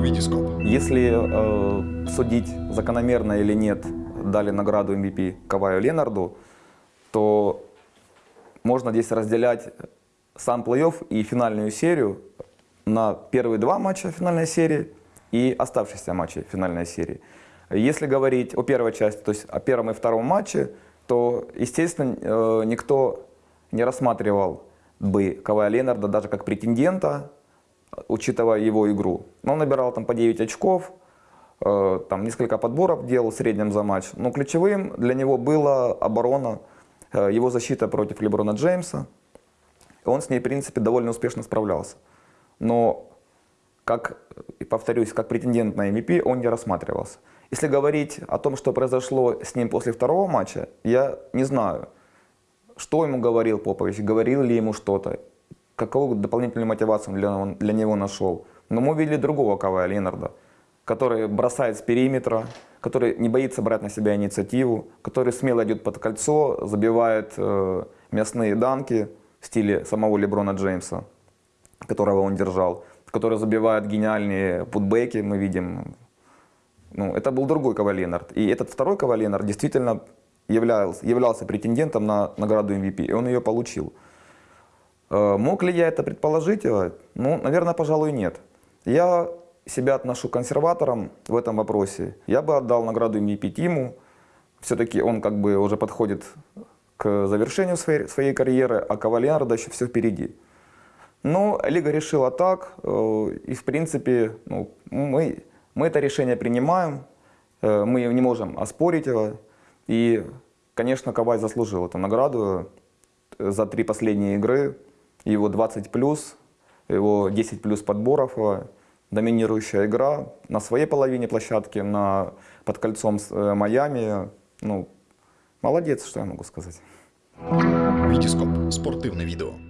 Витископ. Если э, судить закономерно или нет дали награду MVP Каваю Ленарду, то можно здесь разделять сам плей-офф и финальную серию на первые два матча финальной серии и оставшиеся матчи финальной серии. Если говорить о первой части, то есть о первом и втором матче, то, естественно, э, никто не рассматривал бы Кавая Ленарда даже как претендента, учитывая его игру. Но он набирал там по 9 очков, э, там несколько подборов делал в среднем за матч. Но ключевым для него была оборона, э, его защита против Леброна Джеймса. Он с ней, в принципе, довольно успешно справлялся. Но, как, повторюсь, как претендент на MVP он не рассматривался. Если говорить о том, что произошло с ним после второго матча, я не знаю, что ему говорил Попович, говорил ли ему что-то, какую дополнительную мотивацию для, для него нашел. Но мы увидели другого Кавая Ленарда, который бросает с периметра, который не боится брать на себя инициативу, который смело идет под кольцо, забивает э, мясные данки в стиле самого Леброна Джеймса, которого он держал, который забивает гениальные путбеки, мы видим ну, это был другой Каваленард. И этот второй Каваленард действительно являлся, являлся претендентом на награду MVP, и он ее получил. Э, мог ли я это предположить? Ну, наверное, пожалуй, нет. Я себя отношу консерватором в этом вопросе. Я бы отдал награду MVP Тиму. Все-таки он как бы уже подходит к завершению своей, своей карьеры, а Кавалиарда еще все впереди. Но Лига решила так, э, и в принципе ну, мы мы это решение принимаем, э, мы не можем оспорить его. И, конечно, Кавай заслужил эту награду э, за три последние игры. Его 20 плюс, его 10 плюс подборов, э, доминирующая игра на своей половине площадки, на, под кольцом с Майами. Ну, молодец, что я могу сказать. Витископ. Спортивне відео.